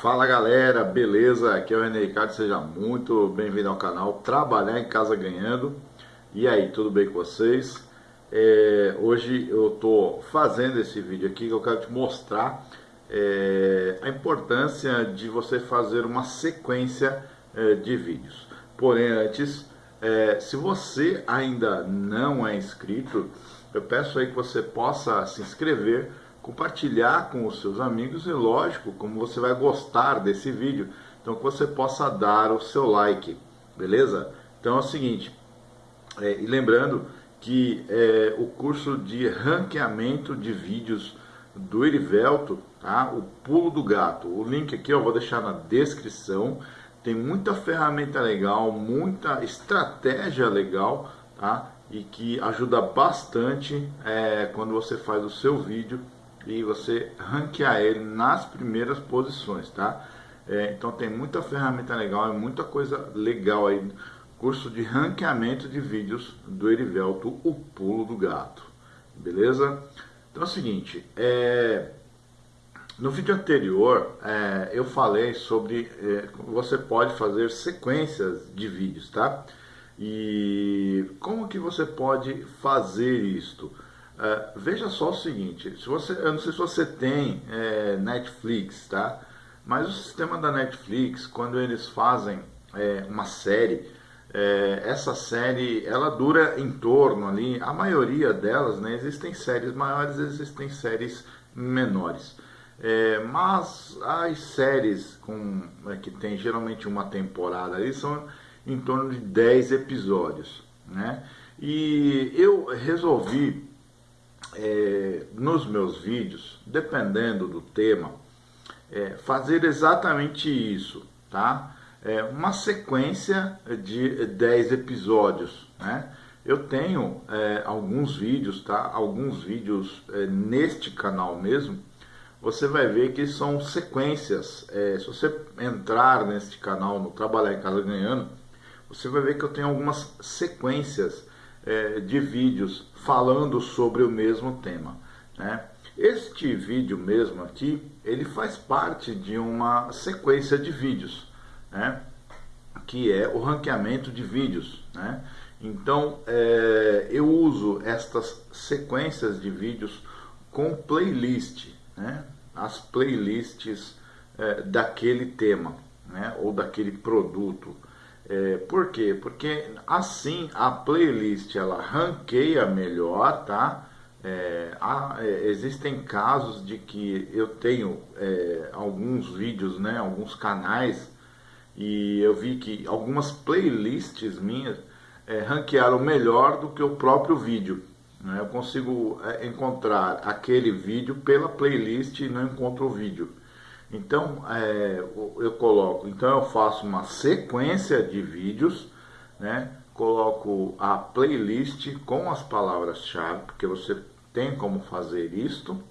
Fala galera, beleza? Aqui é o René Ricardo, seja muito bem-vindo ao canal Trabalhar em Casa Ganhando. E aí, tudo bem com vocês? É, hoje eu estou fazendo esse vídeo aqui que eu quero te mostrar é, a importância de você fazer uma sequência é, de vídeos. Porém, antes, é, se você ainda não é inscrito, eu peço aí que você possa se inscrever compartilhar com os seus amigos e lógico, como você vai gostar desse vídeo, então que você possa dar o seu like, beleza? Então é o seguinte, é, e lembrando que é, o curso de ranqueamento de vídeos do Erivelto, tá? o pulo do gato, o link aqui eu vou deixar na descrição, tem muita ferramenta legal, muita estratégia legal, tá? E que ajuda bastante é, quando você faz o seu vídeo e você ranquear ele nas primeiras posições, tá? É, então tem muita ferramenta legal e muita coisa legal aí. Curso de ranqueamento de vídeos do Erivelto, o pulo do gato. Beleza? Então é o seguinte, é, no vídeo anterior é, eu falei sobre é, você pode fazer sequências de vídeos, tá? E como que você pode fazer isto? Uh, veja só o seguinte, se você, eu não sei se você tem é, Netflix, tá? Mas o sistema da Netflix, quando eles fazem é, uma série, é, essa série ela dura em torno ali, a maioria delas, né? Existem séries maiores, existem séries menores. É, mas as séries com, é, que tem geralmente uma temporada ali são em torno de 10 episódios, né? E eu resolvi é, nos meus vídeos, dependendo do tema, é, fazer exatamente isso, tá? É uma sequência de 10 episódios, né? Eu tenho é, alguns vídeos, tá? Alguns vídeos é, neste canal mesmo, você vai ver que são sequências. É, se você entrar neste canal, no Trabalhar em Casa Ganhando, você vai ver que eu tenho algumas sequências é, de vídeos falando sobre o mesmo tema. Né? Este vídeo mesmo aqui, ele faz parte de uma sequência de vídeos, né? que é o ranqueamento de vídeos. Né? Então, é, eu uso estas sequências de vídeos com playlist, né? as playlists é, daquele tema né? ou daquele produto. É, por quê? Porque assim a playlist ela ranqueia melhor, tá? É, há, é, existem casos de que eu tenho é, alguns vídeos, né, alguns canais e eu vi que algumas playlists minhas é, ranquearam melhor do que o próprio vídeo. Né? Eu consigo é, encontrar aquele vídeo pela playlist e não encontro o vídeo. Então, é, eu coloco, então eu faço uma sequência de vídeos, né? Coloco a playlist com as palavras-chave, porque você tem como fazer isto.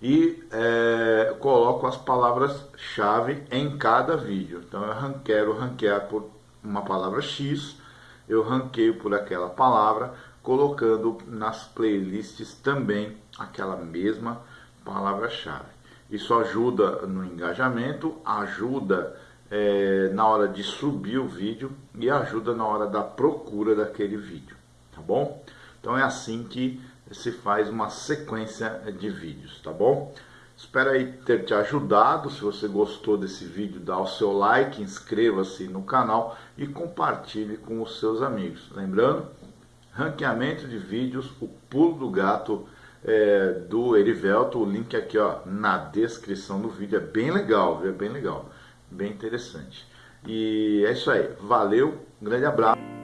E é, coloco as palavras-chave em cada vídeo. Então eu quero ranquear por uma palavra X, eu ranqueio por aquela palavra, colocando nas playlists também aquela mesma palavra-chave. Isso ajuda no engajamento, ajuda é, na hora de subir o vídeo e ajuda na hora da procura daquele vídeo, tá bom? Então é assim que se faz uma sequência de vídeos, tá bom? Espero aí ter te ajudado. Se você gostou desse vídeo, dá o seu like, inscreva-se no canal e compartilhe com os seus amigos. Lembrando, ranqueamento de vídeos, o pulo do gato é, do Erivelto, o link aqui ó, na descrição do vídeo, é bem legal, viu? é bem legal, bem interessante. E é isso aí, valeu, um grande abraço.